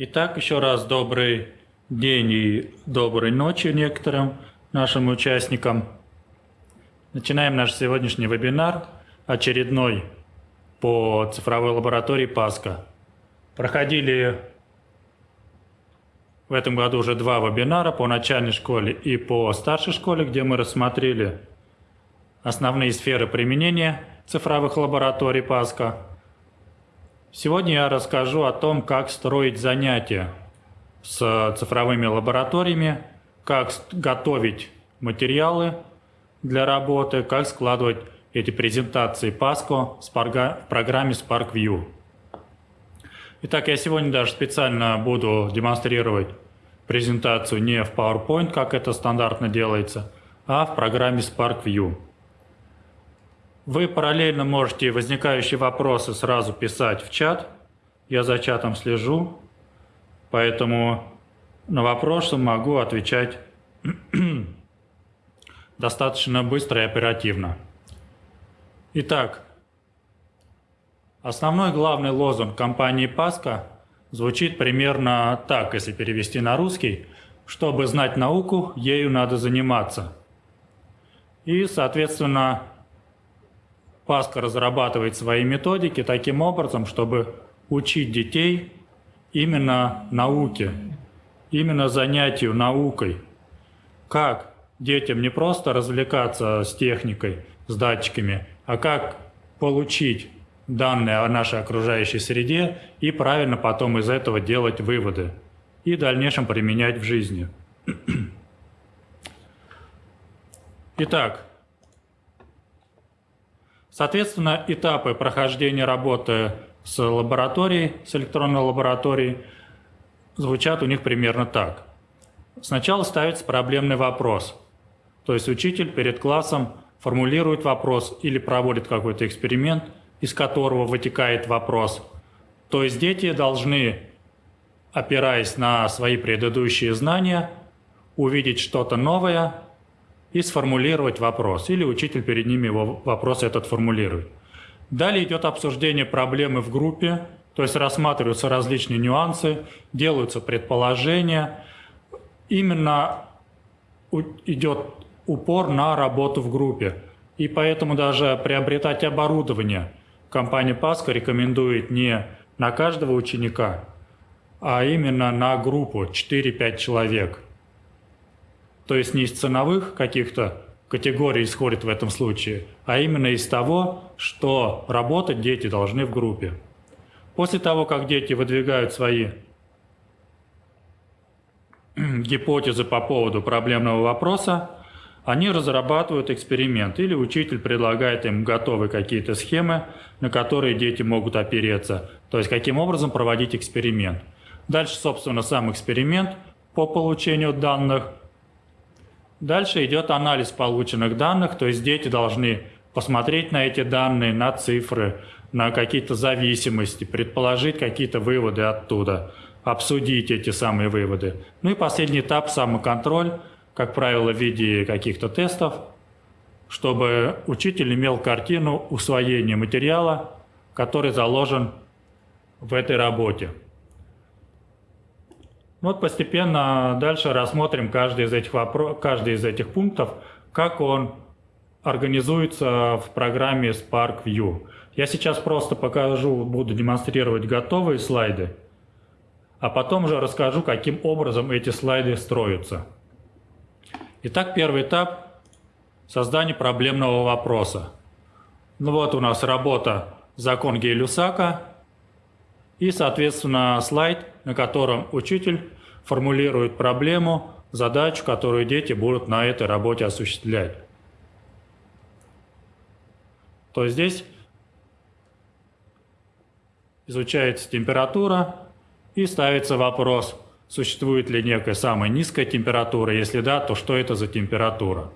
Итак, еще раз добрый день и доброй ночи некоторым нашим участникам. Начинаем наш сегодняшний вебинар, очередной по цифровой лаборатории ПАСКО. Проходили в этом году уже два вебинара по начальной школе и по старшей школе, где мы рассмотрели основные сферы применения цифровых лабораторий ПАСКО. Сегодня я расскажу о том, как строить занятия с цифровыми лабораториями, как готовить материалы для работы, как складывать эти презентации Pasco в программе SparkView. Итак, я сегодня даже специально буду демонстрировать презентацию не в PowerPoint, как это стандартно делается, а в программе SparkView. Вы параллельно можете возникающие вопросы сразу писать в чат. Я за чатом слежу, поэтому на вопросы могу отвечать достаточно быстро и оперативно. Итак, основной главный лозунг компании Паска звучит примерно так, если перевести на русский. Чтобы знать науку, ею надо заниматься. И, соответственно, Паска разрабатывает свои методики таким образом, чтобы учить детей именно науке, именно занятию наукой. Как детям не просто развлекаться с техникой, с датчиками, а как получить данные о нашей окружающей среде и правильно потом из этого делать выводы и в дальнейшем применять в жизни. Итак, Соответственно, этапы прохождения работы с лабораторией, с электронной лабораторией, звучат у них примерно так. Сначала ставится проблемный вопрос. То есть учитель перед классом формулирует вопрос или проводит какой-то эксперимент, из которого вытекает вопрос. То есть дети должны, опираясь на свои предыдущие знания, увидеть что-то новое и сформулировать вопрос, или учитель перед ними его вопрос этот формулирует. Далее идет обсуждение проблемы в группе, то есть рассматриваются различные нюансы, делаются предположения. Именно идет упор на работу в группе. И поэтому даже приобретать оборудование компания Паска рекомендует не на каждого ученика, а именно на группу 4-5 человек – то есть не из ценовых каких-то категорий исходит в этом случае, а именно из того, что работать дети должны в группе. После того, как дети выдвигают свои гипотезы по поводу проблемного вопроса, они разрабатывают эксперимент или учитель предлагает им готовые какие-то схемы, на которые дети могут опереться, то есть каким образом проводить эксперимент. Дальше, собственно, сам эксперимент по получению данных, Дальше идет анализ полученных данных, то есть дети должны посмотреть на эти данные, на цифры, на какие-то зависимости, предположить какие-то выводы оттуда, обсудить эти самые выводы. Ну и последний этап – самоконтроль, как правило, в виде каких-то тестов, чтобы учитель имел картину усвоения материала, который заложен в этой работе. Вот постепенно дальше рассмотрим каждый из этих, вопрос, каждый из этих пунктов, как он организуется в программе Spark View. Я сейчас просто покажу, буду демонстрировать готовые слайды, а потом уже расскажу, каким образом эти слайды строятся. Итак, первый этап – создание проблемного вопроса. Ну вот у нас работа «Закон Гей-Люсака», и, соответственно, слайд, на котором учитель формулирует проблему, задачу, которую дети будут на этой работе осуществлять. То здесь изучается температура и ставится вопрос, существует ли некая самая низкая температура, если да, то что это за температура.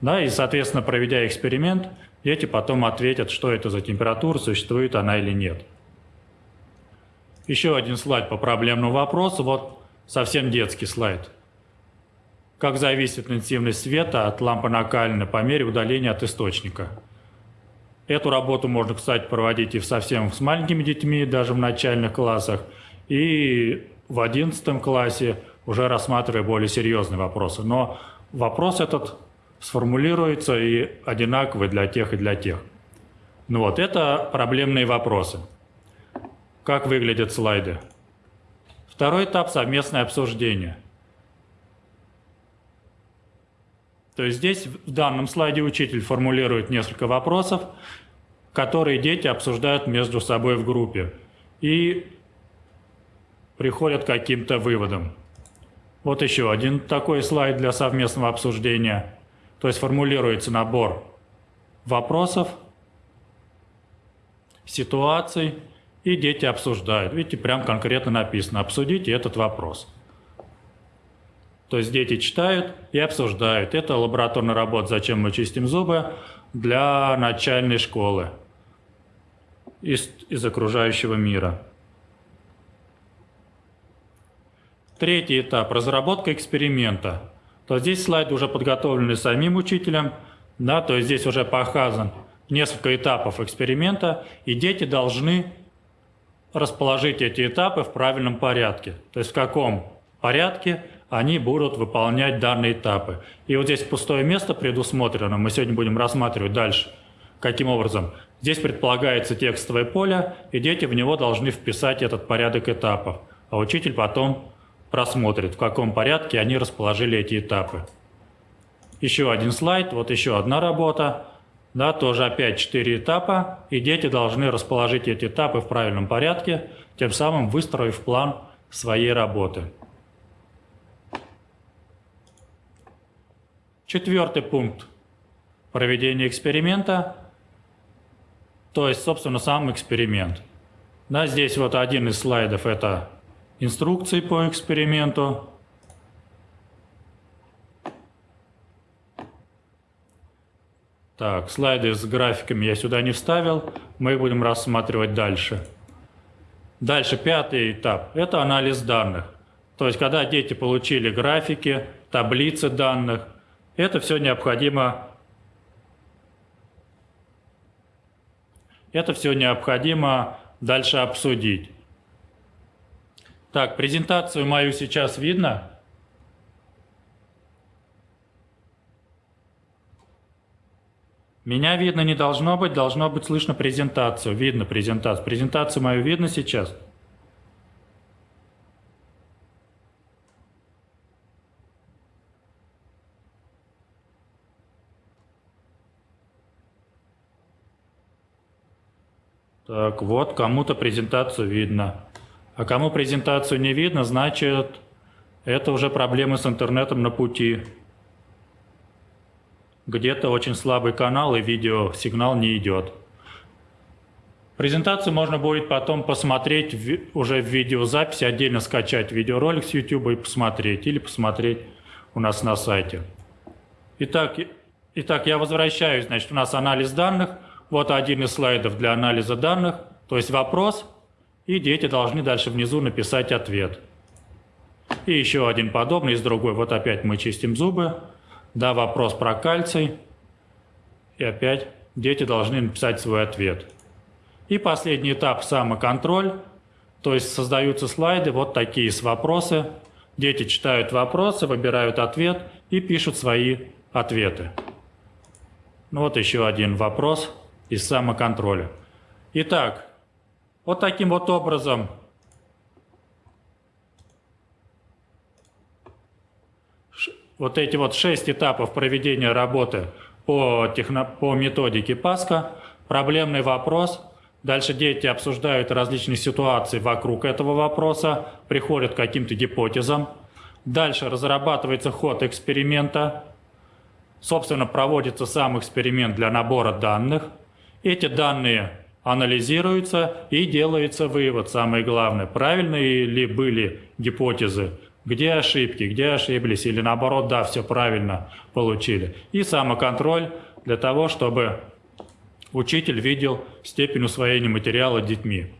Да, и, соответственно, проведя эксперимент, дети потом ответят, что это за температура, существует она или нет. Еще один слайд по проблемному вопросу. Вот совсем детский слайд. Как зависит интенсивность света от лампы накалена по мере удаления от источника. Эту работу можно, кстати, проводить и совсем с маленькими детьми, даже в начальных классах, и в 11 классе уже рассматривая более серьезные вопросы. Но вопрос этот сформулируется и одинаковый для тех и для тех. Ну вот, это проблемные вопросы. Как выглядят слайды? Второй этап – совместное обсуждение. То есть здесь в данном слайде учитель формулирует несколько вопросов, которые дети обсуждают между собой в группе и приходят к каким-то выводам. Вот еще один такой слайд для совместного обсуждения. То есть формулируется набор вопросов, ситуаций, и дети обсуждают. Видите, прям конкретно написано «обсудите этот вопрос». То есть дети читают и обсуждают. Это лабораторная работа «Зачем мы чистим зубы?» для начальной школы из, из окружающего мира. Третий этап – разработка эксперимента. То здесь слайды уже подготовлены самим учителем, да, то есть здесь уже показан несколько этапов эксперимента, и дети должны расположить эти этапы в правильном порядке. То есть в каком порядке они будут выполнять данные этапы. И вот здесь пустое место предусмотрено, мы сегодня будем рассматривать дальше. Каким образом? Здесь предполагается текстовое поле, и дети в него должны вписать этот порядок этапов. А учитель потом просмотрит, в каком порядке они расположили эти этапы. Еще один слайд, вот еще одна работа. Да, тоже опять четыре этапа, и дети должны расположить эти этапы в правильном порядке, тем самым выстроив план своей работы. Четвертый пункт – проведение эксперимента, то есть, собственно, сам эксперимент. Да, здесь вот один из слайдов – это инструкции по эксперименту. Так, слайды с графиками я сюда не вставил, мы их будем рассматривать дальше. Дальше пятый этап – это анализ данных. То есть, когда дети получили графики, таблицы данных, это все необходимо это все необходимо дальше обсудить. Так, презентацию мою сейчас видно? Меня видно не должно быть, должно быть слышно презентацию. Видно презентацию. Презентацию мою видно сейчас? Так, вот, кому-то презентацию видно. А кому презентацию не видно, значит, это уже проблемы с интернетом на пути. Где-то очень слабый канал и видеосигнал не идет. Презентацию можно будет потом посмотреть уже в видеозаписи, отдельно скачать видеоролик с YouTube и посмотреть, или посмотреть у нас на сайте. Итак, итак, я возвращаюсь, значит, у нас анализ данных. Вот один из слайдов для анализа данных, то есть вопрос – и дети должны дальше внизу написать ответ. И еще один подобный, из другой. Вот опять мы чистим зубы. Да, вопрос про кальций. И опять дети должны написать свой ответ. И последний этап – самоконтроль. То есть создаются слайды вот такие с вопросы. Дети читают вопросы, выбирают ответ и пишут свои ответы. Ну вот еще один вопрос из самоконтроля. Итак, вот таким вот образом вот эти вот шесть этапов проведения работы по, техно, по методике ПАСКа, проблемный вопрос, дальше дети обсуждают различные ситуации вокруг этого вопроса, приходят к каким-то гипотезам, дальше разрабатывается ход эксперимента, собственно, проводится сам эксперимент для набора данных, эти данные анализируется и делается вывод, самое главное, правильные ли были гипотезы, где ошибки, где ошиблись, или наоборот, да, все правильно получили. И самоконтроль для того, чтобы учитель видел степень усвоения материала детьми.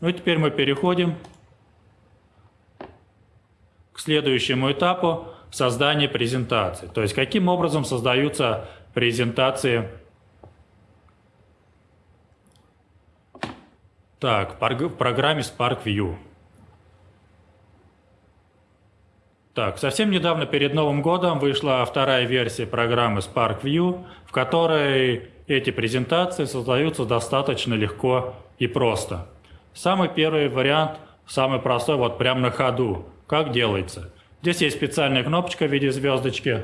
Ну и теперь мы переходим к следующему этапу создания презентации. То есть каким образом создаются презентации Так, в программе Spark View. Так, совсем недавно перед Новым годом вышла вторая версия программы Spark View, в которой эти презентации создаются достаточно легко и просто. Самый первый вариант, самый простой, вот прямо на ходу. Как делается? Здесь есть специальная кнопочка в виде звездочки.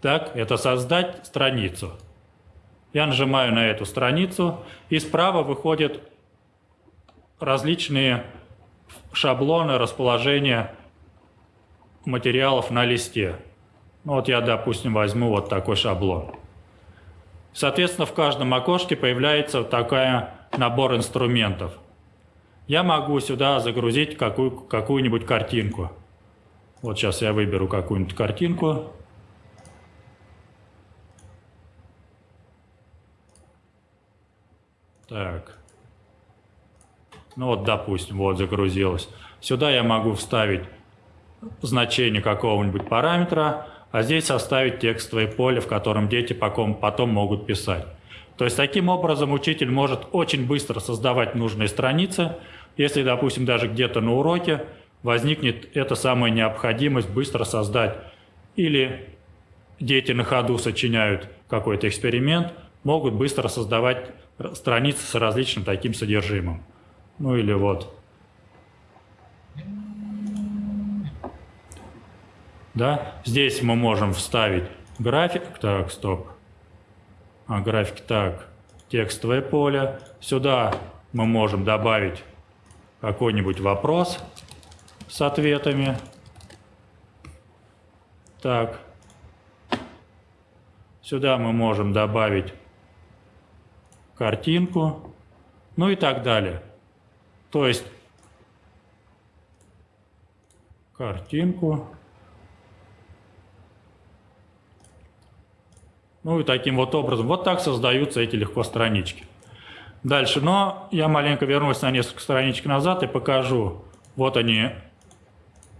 Так, это «Создать страницу». Я нажимаю на эту страницу, и справа выходят различные шаблоны расположения материалов на листе. Ну, вот я, допустим, возьму вот такой шаблон. Соответственно, в каждом окошке появляется такой набор инструментов. Я могу сюда загрузить какую, какую-нибудь картинку. Вот сейчас я выберу какую-нибудь картинку. Так. Ну вот, допустим, вот загрузилось. Сюда я могу вставить значение какого-нибудь параметра, а здесь составить текстовое поле, в котором дети потом, могут писать. То есть таким образом учитель может очень быстро создавать нужные страницы, если, допустим, даже где-то на уроке возникнет эта самая необходимость быстро создать или дети на ходу сочиняют какой-то эксперимент, могут быстро создавать страницы с различным таким содержимым. Ну или вот. Да? Здесь мы можем вставить график. Так, стоп. А, график, так. Текстовое поле. Сюда мы можем добавить какой-нибудь вопрос с ответами. Так. Сюда мы можем добавить картинку, ну и так далее. То есть картинку. Ну и таким вот образом. Вот так создаются эти легко странички. Дальше, но я маленько вернусь на несколько страничек назад и покажу. Вот они,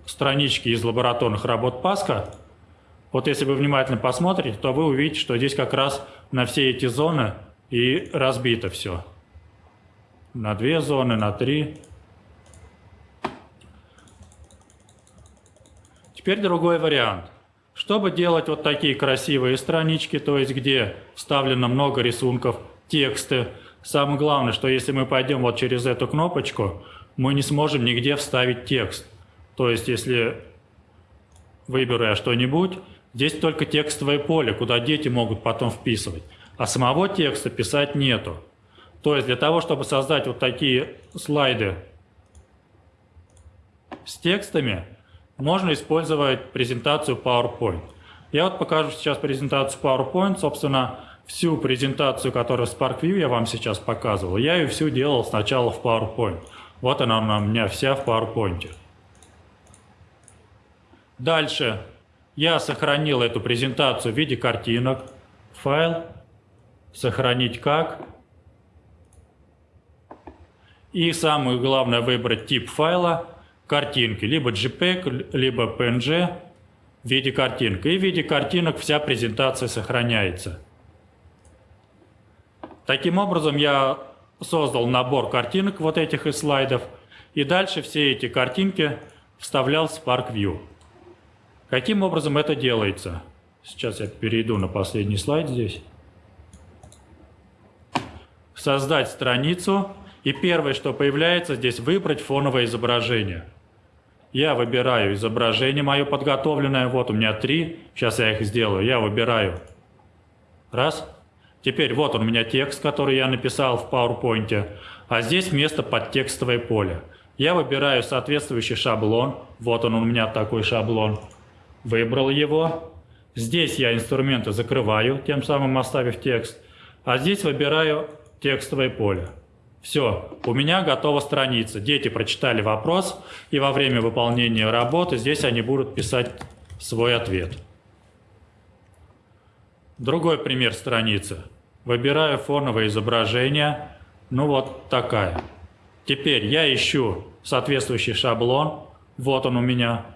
странички из лабораторных работ Паска. Вот если вы внимательно посмотрите, то вы увидите, что здесь как раз на все эти зоны и разбито все. На две зоны, на три. Теперь другой вариант. Чтобы делать вот такие красивые странички, то есть где вставлено много рисунков, тексты, самое главное, что если мы пойдем вот через эту кнопочку, мы не сможем нигде вставить текст. То есть если выберу я что-нибудь, здесь только текстовое поле, куда дети могут потом вписывать а самого текста писать нету. То есть для того, чтобы создать вот такие слайды с текстами, можно использовать презентацию PowerPoint. Я вот покажу сейчас презентацию PowerPoint, собственно, всю презентацию, которую в SparkView я вам сейчас показывал, я ее всю делал сначала в PowerPoint. Вот она у меня вся в PowerPoint. Дальше я сохранил эту презентацию в виде картинок, файл, сохранить как. И самое главное выбрать тип файла картинки, либо JPEG, либо PNG в виде картинок. И в виде картинок вся презентация сохраняется. Таким образом я создал набор картинок вот этих из слайдов. И дальше все эти картинки вставлял в Spark View. Каким образом это делается? Сейчас я перейду на последний слайд здесь создать страницу, и первое, что появляется здесь, выбрать фоновое изображение. Я выбираю изображение мое подготовленное, вот у меня три, сейчас я их сделаю, я выбираю. Раз. Теперь вот он у меня текст, который я написал в PowerPoint, а здесь место под текстовое поле. Я выбираю соответствующий шаблон, вот он у меня такой шаблон, выбрал его. Здесь я инструменты закрываю, тем самым оставив текст, а здесь выбираю текстовое поле. Все, у меня готова страница. Дети прочитали вопрос, и во время выполнения работы здесь они будут писать свой ответ. Другой пример страницы. Выбираю фоновое изображение. Ну вот такая. Теперь я ищу соответствующий шаблон. Вот он у меня.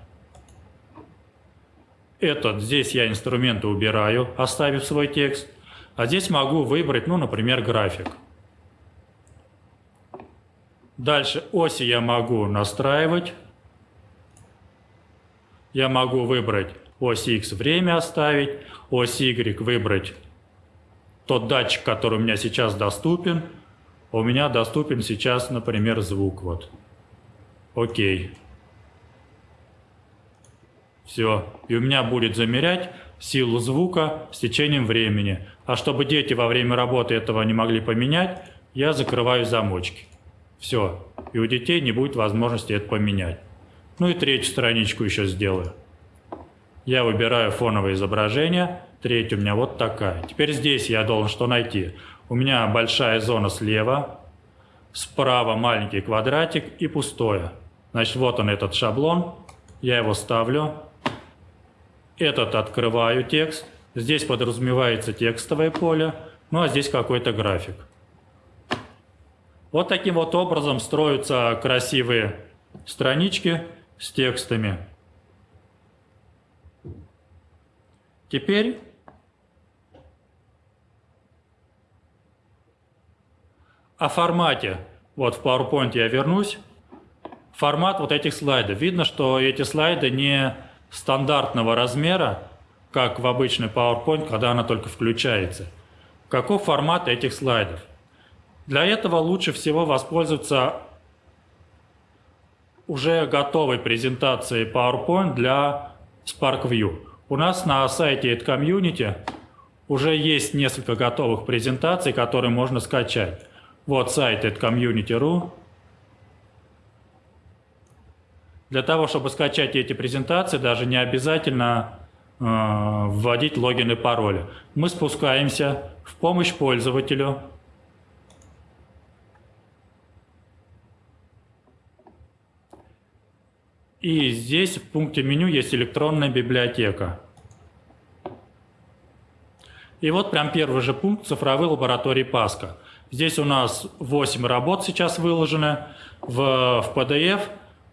Этот, здесь я инструменты убираю, оставив свой текст. А здесь могу выбрать, ну, например, график. Дальше оси я могу настраивать. Я могу выбрать ось X время оставить, ось Y выбрать тот датчик, который у меня сейчас доступен. У меня доступен сейчас, например, звук. Вот. Окей. Все. И у меня будет замерять силу звука с течением времени. А чтобы дети во время работы этого не могли поменять, я закрываю замочки. Все. И у детей не будет возможности это поменять. Ну и третью страничку еще сделаю. Я выбираю фоновое изображение. Третья у меня вот такая. Теперь здесь я должен что найти? У меня большая зона слева, справа маленький квадратик и пустое. Значит, вот он этот шаблон. Я его ставлю. Этот открываю текст. Здесь подразумевается текстовое поле. Ну а здесь какой-то график. Вот таким вот образом строятся красивые странички с текстами. Теперь о формате. Вот в PowerPoint я вернусь. Формат вот этих слайдов. Видно, что эти слайды не стандартного размера, как в обычный PowerPoint, когда она только включается. Каков формат этих слайдов? Для этого лучше всего воспользоваться уже готовой презентацией PowerPoint для SparkView. У нас на сайте Community уже есть несколько готовых презентаций, которые можно скачать. Вот сайт community.ru. Для того, чтобы скачать эти презентации, даже не обязательно э, вводить логин и пароли. Мы спускаемся в помощь пользователю. И здесь в пункте меню есть электронная библиотека. И вот прям первый же пункт цифровой лаборатории Паска. Здесь у нас 8 работ сейчас выложены в, в PDF,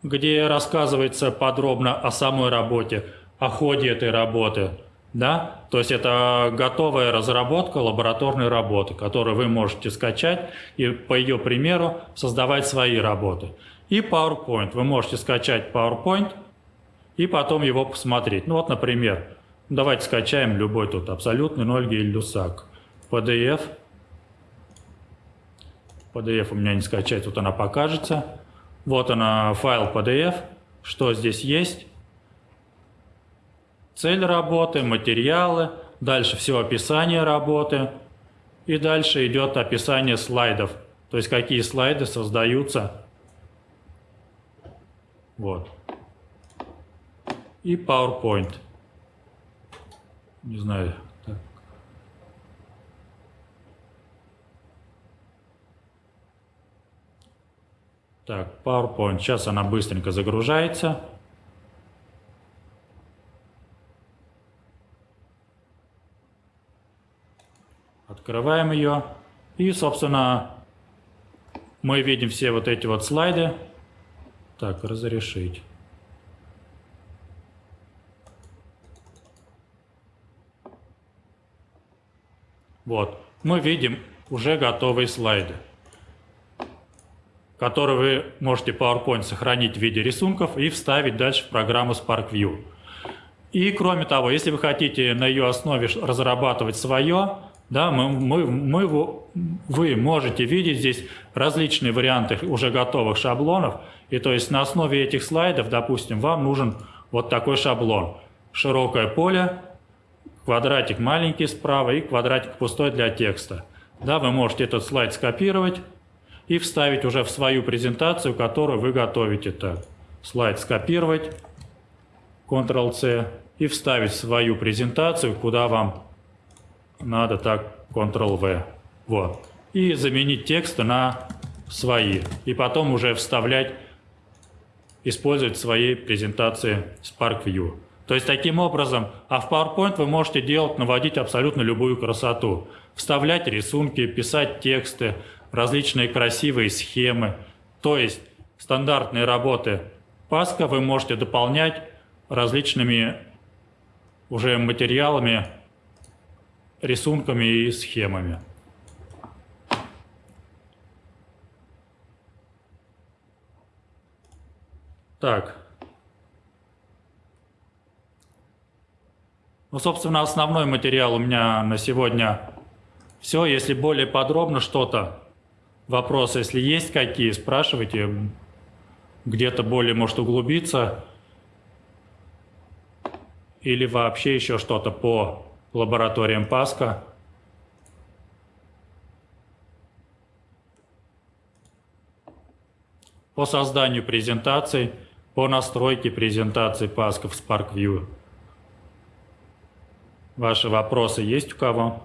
где рассказывается подробно о самой работе, о ходе этой работы. Да? То есть это готовая разработка лабораторной работы, которую вы можете скачать и по ее примеру создавать свои работы. И PowerPoint. Вы можете скачать PowerPoint и потом его посмотреть. Ну вот, например, давайте скачаем любой тут абсолютный 0 Люсак. PDF – PDF у меня не скачать, вот она покажется. Вот она, файл PDF, что здесь есть. Цель работы, материалы, дальше все описание работы. И дальше идет описание слайдов, то есть какие слайды создаются. Вот. И PowerPoint. Не знаю, Так, PowerPoint. Сейчас она быстренько загружается. Открываем ее. И, собственно, мы видим все вот эти вот слайды. Так, разрешить. Вот, мы видим уже готовые слайды который вы можете PowerPoint сохранить в виде рисунков и вставить дальше в программу SparkView. И кроме того, если вы хотите на ее основе разрабатывать свое, да, мы, мы, мы, вы можете видеть здесь различные варианты уже готовых шаблонов. И то есть на основе этих слайдов, допустим, вам нужен вот такой шаблон. Широкое поле, квадратик маленький справа и квадратик пустой для текста. Да, вы можете этот слайд скопировать, и вставить уже в свою презентацию, которую вы готовите. Так, слайд скопировать, Ctrl-C, и вставить свою презентацию, куда вам надо, так, Ctrl-V. Вот. И заменить тексты на свои. И потом уже вставлять, использовать в своей презентации SparkView. То есть таким образом, а в PowerPoint вы можете делать, наводить абсолютно любую красоту. Вставлять рисунки, писать тексты, различные красивые схемы. То есть стандартные работы Паска вы можете дополнять различными уже материалами, рисунками и схемами. Так. Ну, собственно, основной материал у меня на сегодня все. Если более подробно что-то, вопросы, если есть какие, спрашивайте. Где-то более может углубиться. Или вообще еще что-то по лабораториям Паска. По созданию презентаций, по настройке презентации Паска в SparkView. Ваши вопросы есть у кого?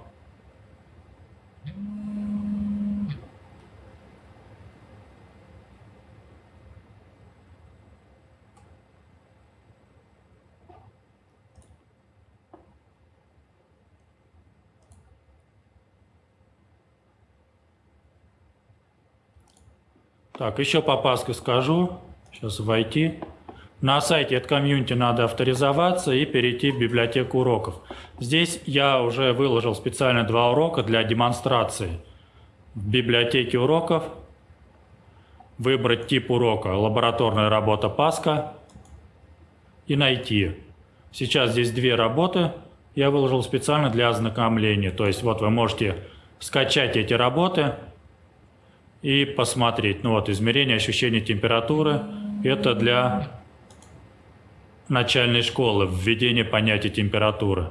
Так, еще по Пасху скажу. Сейчас войти. На сайте от комьюнити надо авторизоваться и перейти в библиотеку уроков. Здесь я уже выложил специально два урока для демонстрации. В библиотеке уроков выбрать тип урока «Лабораторная работа Паска» и найти. Сейчас здесь две работы я выложил специально для ознакомления. То есть вот вы можете скачать эти работы – и посмотреть. Ну вот, измерение ощущения температуры – это для начальной школы, введение понятия температуры.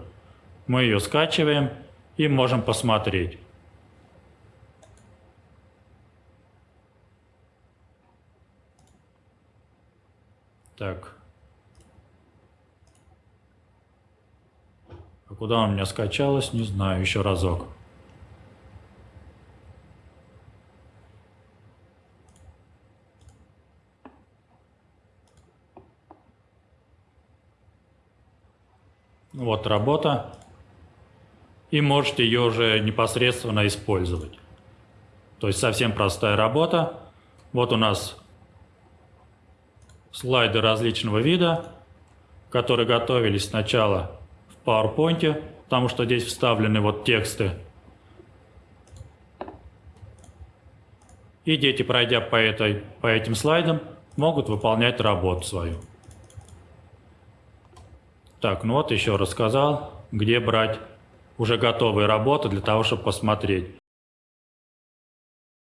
Мы ее скачиваем и можем посмотреть. Так. А куда у меня скачалось, не знаю, еще разок. Вот работа. И можете ее уже непосредственно использовать. То есть совсем простая работа. Вот у нас слайды различного вида, которые готовились сначала в PowerPoint, потому что здесь вставлены вот тексты. И дети, пройдя по, этой, по этим слайдам, могут выполнять работу свою. Так, ну вот еще рассказал, где брать уже готовые работы для того, чтобы посмотреть.